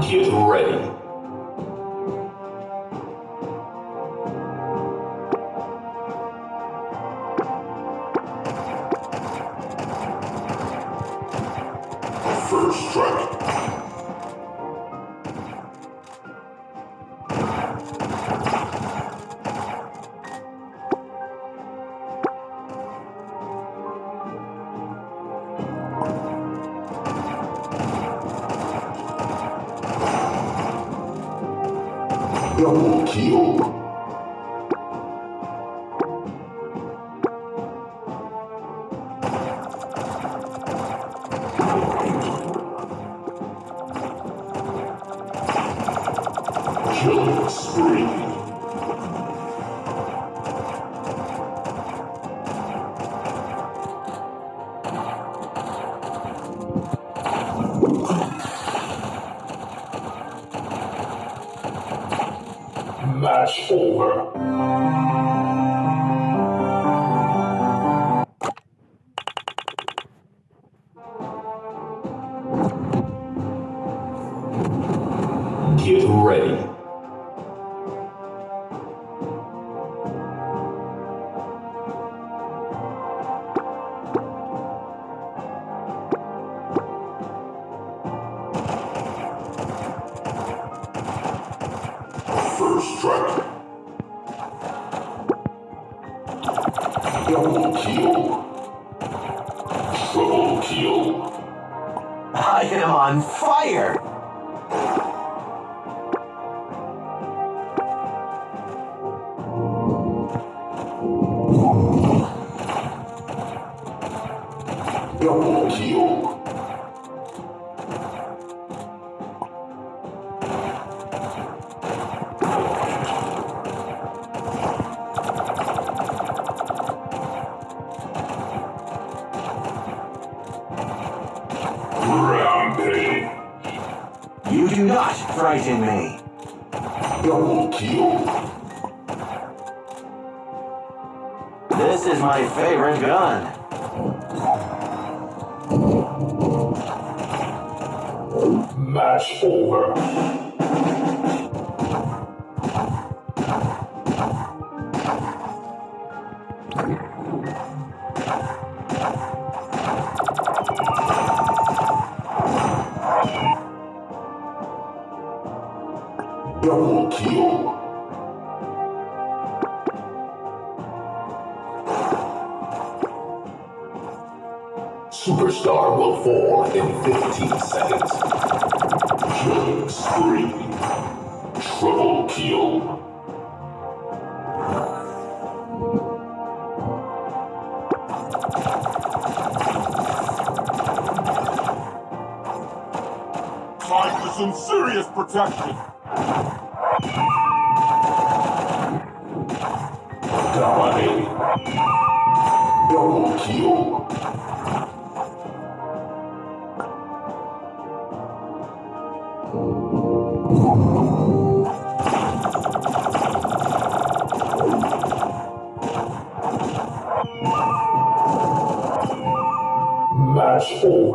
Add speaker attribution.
Speaker 1: Get ready. First strike. Double kill. Killing spree. Match over. Get ready. Double kill. Triple kill.
Speaker 2: I am on fire!
Speaker 1: Double kill.
Speaker 2: Do not frighten me. This is my favorite gun.
Speaker 1: Match over. Double kill. Superstar will fall in 15 seconds. Killing spree. Triple kill.
Speaker 3: Time for some serious protection.
Speaker 1: Double kill. Match.